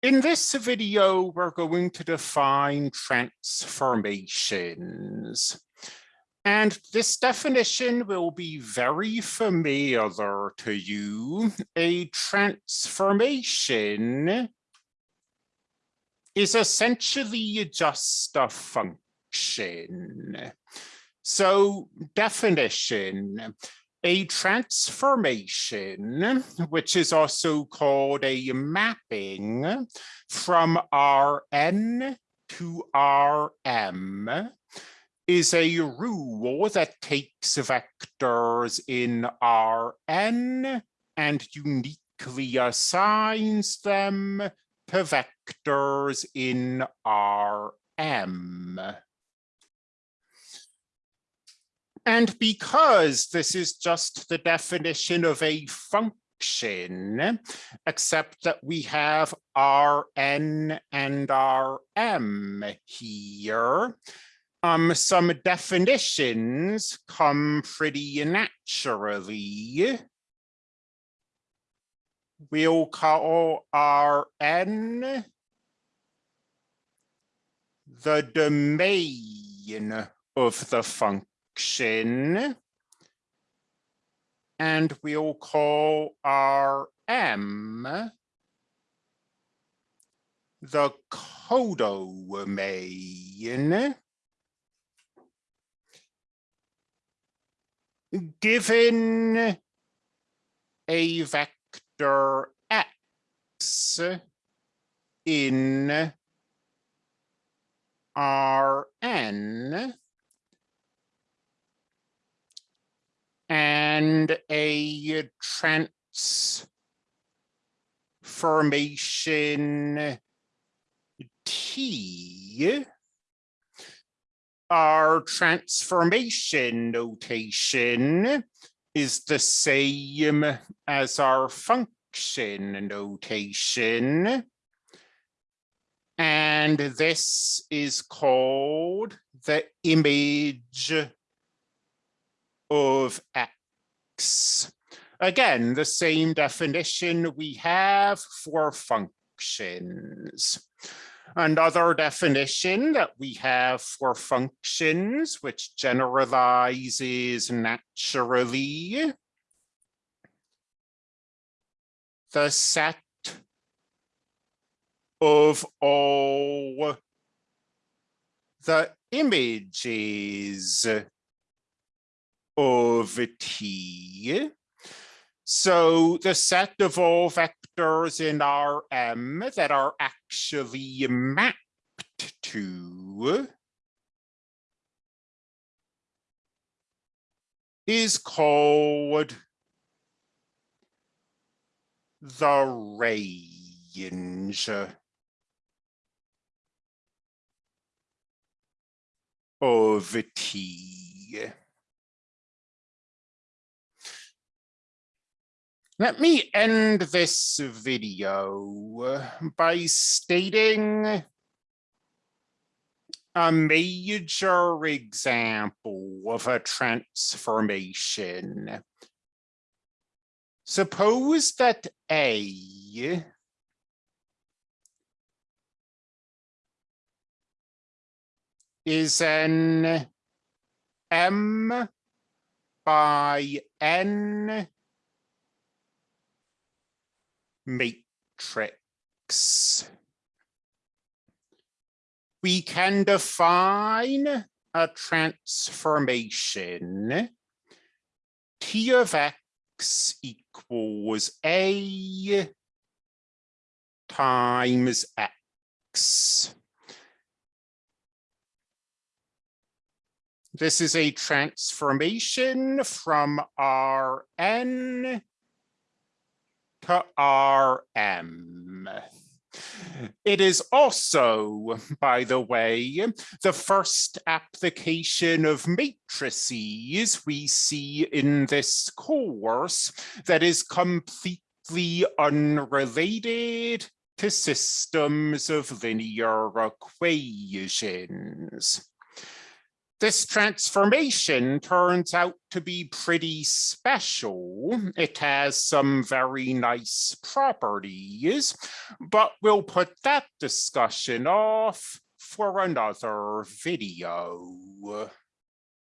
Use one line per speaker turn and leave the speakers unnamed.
In this video, we're going to define transformations. And this definition will be very familiar to you. A transformation is essentially just a function. So definition, a transformation, which is also called a mapping from Rn to Rm, is a rule that takes vectors in Rn and uniquely assigns them to vectors in Rm. And because this is just the definition of a function, except that we have Rn and Rm here, um, some definitions come pretty naturally. We'll call Rn the domain of the function function. And we'll call Rm the codomain. Given a vector x in Rn, and a transformation T, our transformation notation is the same as our function notation. And this is called the image of x. Again, the same definition we have for functions. Another definition that we have for functions, which generalizes naturally. The set of all the images of T. So the set of all vectors in Rm that are actually mapped to is called the range of T. Let me end this video by stating a major example of a transformation. Suppose that A is an M by N matrix. We can define a transformation T of X equals A times X. This is a transformation from Rn Rm. It is also, by the way, the first application of matrices we see in this course that is completely unrelated to systems of linear equations. This transformation turns out to be pretty special. It has some very nice properties, but we'll put that discussion off for another video.